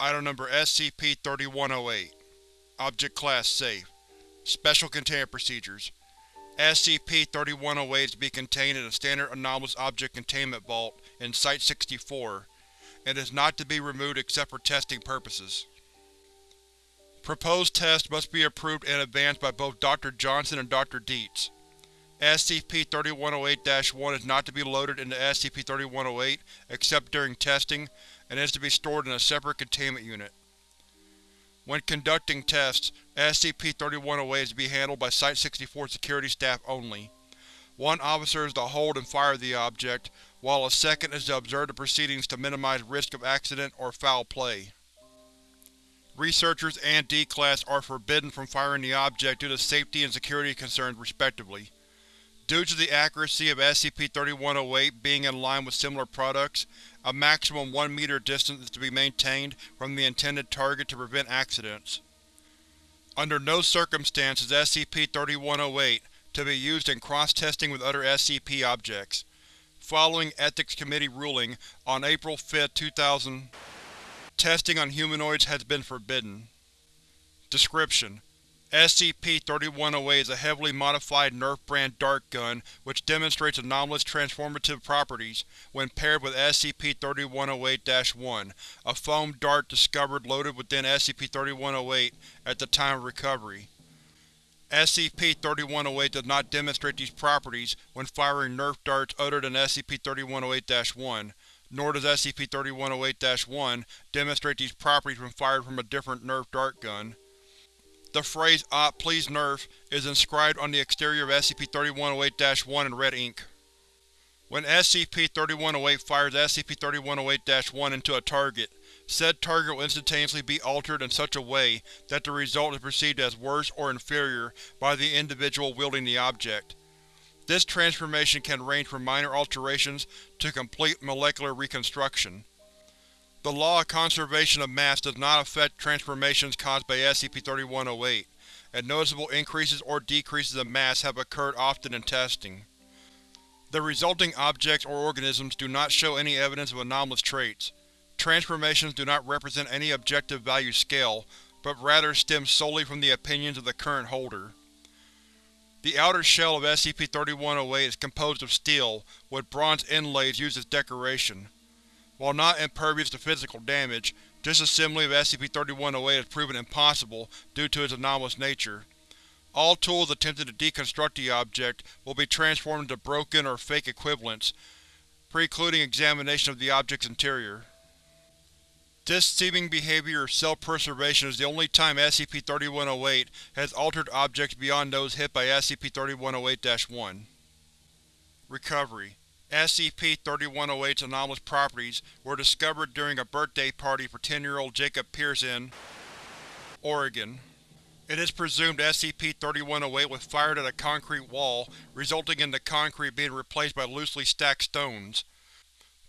Item Number SCP-3108 Object Class Safe Special Containment Procedures SCP-3108 is to be contained in a standard Anomalous Object Containment Vault in Site-64, and is not to be removed except for testing purposes. Proposed tests must be approved in advance by both Dr. Johnson and Dr. Dietz. SCP-3108-1 is not to be loaded into SCP-3108 except during testing, and is to be stored in a separate containment unit. When conducting tests, SCP-3108 is to be handled by Site-64 security staff only. One officer is to hold and fire the object, while a second is to observe the proceedings to minimize risk of accident or foul play. Researchers and D-Class are forbidden from firing the object due to safety and security concerns respectively. Due to the accuracy of SCP-3108 being in line with similar products, a maximum 1 meter distance is to be maintained from the intended target to prevent accidents. Under no circumstances is SCP-3108 to be used in cross-testing with other SCP objects. Following Ethics Committee ruling on April 5, 2000, testing on humanoids has been forbidden. Description: SCP-3108 is a heavily modified Nerf brand dart gun which demonstrates anomalous transformative properties when paired with SCP-3108-1, a foam dart discovered loaded within SCP-3108 at the time of recovery. SCP-3108 does not demonstrate these properties when firing Nerf darts other than SCP-3108-1, nor does SCP-3108-1 demonstrate these properties when fired from a different Nerf dart gun. The phrase OP please nerf is inscribed on the exterior of SCP-3108-1 in red ink. When SCP-3108 fires SCP-3108-1 into a target, said target will instantaneously be altered in such a way that the result is perceived as worse or inferior by the individual wielding the object. This transformation can range from minor alterations to complete molecular reconstruction. The law of conservation of mass does not affect transformations caused by SCP-3108, and noticeable increases or decreases of mass have occurred often in testing. The resulting objects or organisms do not show any evidence of anomalous traits. Transformations do not represent any objective value scale, but rather stem solely from the opinions of the current holder. The outer shell of SCP-3108 is composed of steel, with bronze inlays used as decoration. While not impervious to physical damage, disassembly of SCP-3108 has proven impossible due to its anomalous nature. All tools attempting to deconstruct the object will be transformed into broken or fake equivalents, precluding examination of the object's interior. This seeming behavior of self-preservation is the only time SCP-3108 has altered objects beyond those hit by SCP-3108-1. Recovery SCP-3108's anomalous properties were discovered during a birthday party for 10-year-old Jacob Pierce in Oregon. It is presumed SCP-3108 was fired at a concrete wall, resulting in the concrete being replaced by loosely stacked stones.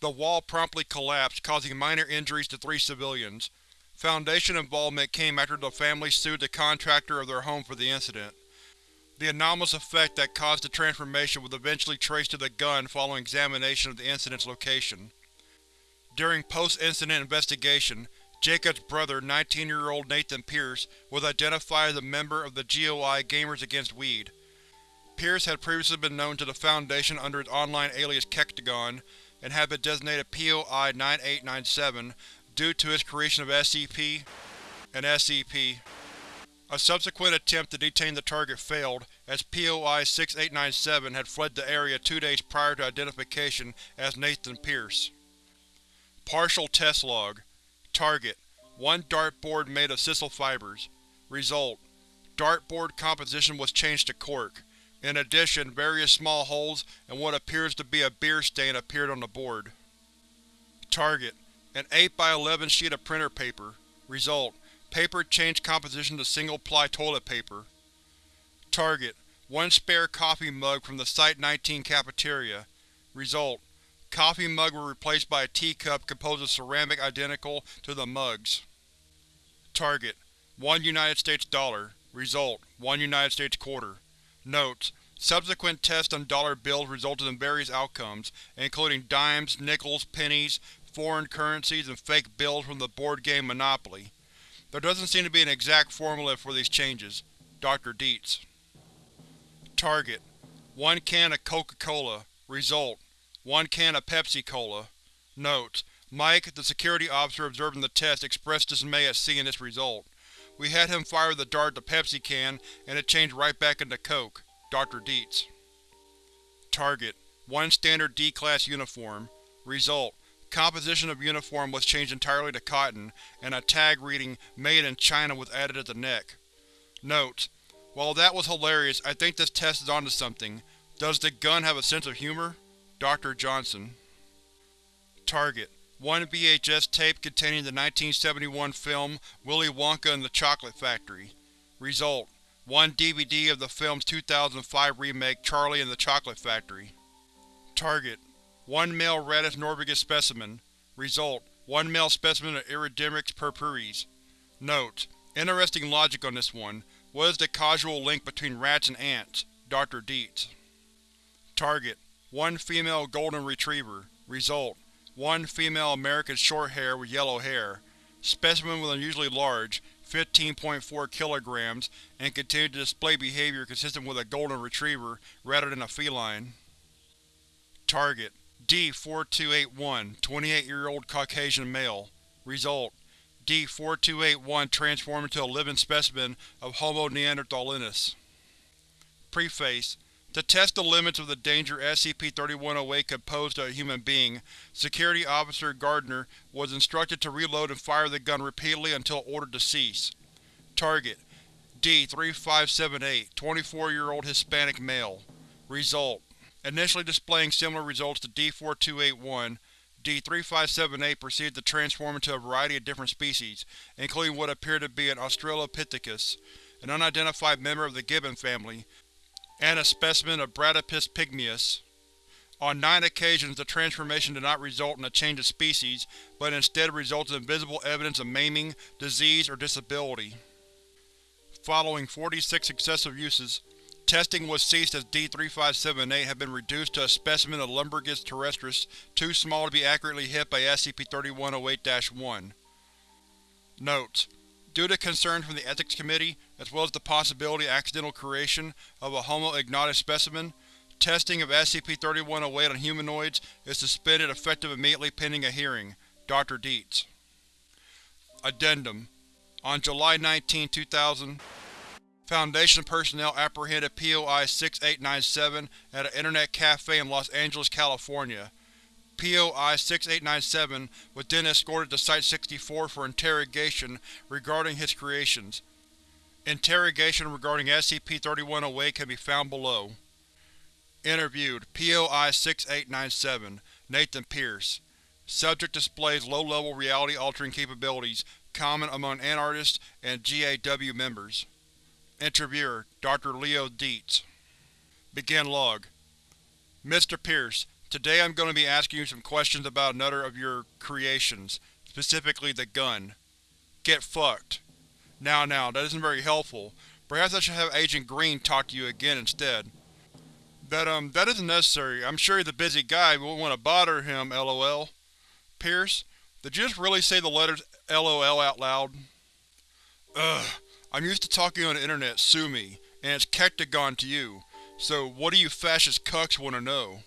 The wall promptly collapsed, causing minor injuries to three civilians. Foundation involvement came after the family sued the contractor of their home for the incident. The anomalous effect that caused the transformation was eventually traced to the gun following examination of the incident's location. During post-incident investigation, Jacob's brother, 19-year-old Nathan Pierce, was identified as a member of the GOI Gamers Against Weed. Pierce had previously been known to the Foundation under his online alias Kektagon, and had been designated POI-9897 due to his creation of SCP and SCP. A subsequent attempt to detain the target failed, as POI-6897 had fled the area two days prior to identification as Nathan Pierce. Partial Test Log Target: One dartboard made of sisal fibers. Result: Dartboard composition was changed to cork. In addition, various small holes and what appears to be a beer stain appeared on the board. Target: An 8x11 sheet of printer paper. Result: Paper changed composition to single-ply toilet paper. Target: One spare coffee mug from the Site-19 cafeteria. Result: Coffee mug was replaced by a teacup composed of ceramic identical to the mugs. Target: One United States dollar. Result: One United States quarter. Notes: Subsequent tests on dollar bills resulted in various outcomes, including dimes, nickels, pennies, foreign currencies, and fake bills from the board game Monopoly. There doesn't seem to be an exact formula for these changes. Dr. Dietz. Target: 1 can of Coca-Cola. Result: 1 can of Pepsi-Cola. Notes: Mike, the security officer observing the test, expressed dismay at seeing this result. We had him fire the dart at the Pepsi can, and it changed right back into Coke. Dr. Dietz. Target: 1 standard D-Class uniform. Result: Composition of uniform was changed entirely to cotton, and a tag reading Made in China was added at the neck. Notes: While that was hilarious, I think this test is onto something. Does the gun have a sense of humor? Dr. Johnson. Target: One VHS tape containing the 1971 film Willy Wonka and the Chocolate Factory. Result: One DVD of the film's 2005 remake Charlie and the Chocolate Factory. Target: One male Rattus norvegicus specimen. Result: One male specimen of Iridomyrmex purpureus. Notes: Interesting logic on this one. What is the causal link between rats and ants? Dr. Dietz. Target: One female golden retriever. Result: One female American shorthair with yellow hair. Specimen was unusually large, 15.4 kilograms, and continued to display behavior consistent with a golden retriever rather than a feline. Target: D-4281, 28-year-old Caucasian male. Result: D-4281 transformed into a living specimen of Homo neanderthalensis. Preface To test the limits of the danger SCP-3108 could pose to a human being, Security Officer Gardner was instructed to reload and fire the gun repeatedly until ordered to cease. Target: D-3578, 24-year-old Hispanic male. Result: Initially displaying similar results to D-4281, D-3578 proceeded to transform into a variety of different species, including what appeared to be an Australopithecus, an unidentified member of the gibbon family, and a specimen of Bradypus pygmaeus. On nine occasions the transformation did not result in a change of species, but instead resulted in visible evidence of maiming, disease, or disability. Following 46 successive uses, testing was ceased as D-3578 had been reduced to a specimen of Lumbricus terrestris too small to be accurately hit by SCP-3108-1. Notes: Due to concerns from the Ethics Committee, as well as the possibility of accidental creation of a Homo ignatus specimen, testing of SCP-3108 on humanoids is suspended effective immediately pending a hearing. Dr. Dietz. Addendum On July 19, 2000, Foundation personnel apprehended POI-6897 at an Internet cafe in Los Angeles, California. POI-6897 was then escorted to Site-64 for interrogation regarding his creations. Interrogation regarding SCP-3108 can be found below. Interviewed POI-6897 Nathan Pierce Subject displays low-level reality-altering capabilities common among Antarctists and GAW members. Interviewer Dr. Leo Dietz Begin log Mr. Pierce, Today I'm going to be asking you some questions about another of your creations, specifically the gun. Get fucked. Now now, that isn't very helpful. Perhaps I should have Agent Green talk to you again instead. That, um, that isn't necessary. I'm sure he's a busy guy, we won't want to bother him, lol. Pierce, did you just really say the letters LOL out loud? Ugh. I'm used to talking on the internet, sue me, and it's Kektagon to you. So, what do you fascist cucks want to know?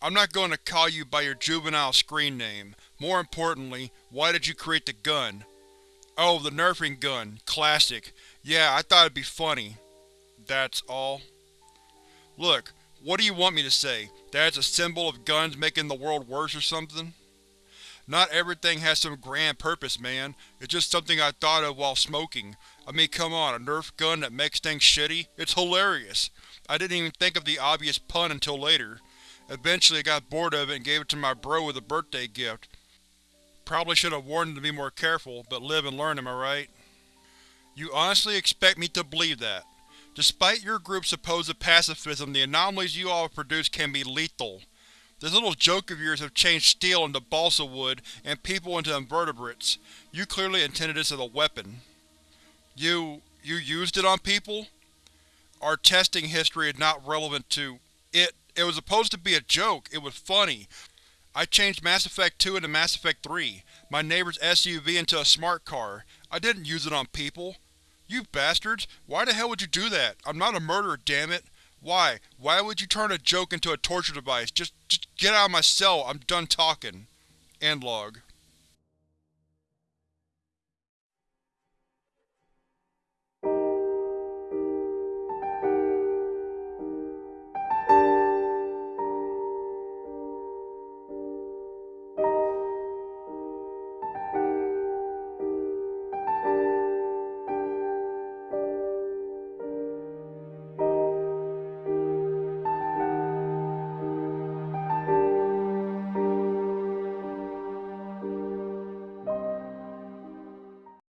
I'm not going to call you by your juvenile screen name. More importantly, why did you create the gun? Oh, the nerfing gun. Classic. Yeah, I thought it'd be funny. That's all? Look, what do you want me to say? That it's a symbol of guns making the world worse or something? Not everything has some grand purpose, man. It's just something I thought of while smoking. I mean, come on, a Nerf gun that makes things shitty? It's hilarious! I didn't even think of the obvious pun until later. Eventually I got bored of it and gave it to my bro as a birthday gift. Probably should have warned him to be more careful, but live and learn, am I right? You honestly expect me to believe that? Despite your group's supposed pacifism, the anomalies you all have produced can be lethal. This little joke of yours have changed steel into balsa wood and people into invertebrates. You clearly intended this as a weapon. You… you used it on people? Our testing history is not relevant to it. It was supposed to be a joke, it was funny. I changed Mass Effect 2 into Mass Effect 3, my neighbor's SUV into a smart car. I didn't use it on people. You bastards! Why the hell would you do that? I'm not a murderer, dammit! Why? Why would you turn a joke into a torture device? Just, just get out of my cell, I'm done talking. End log.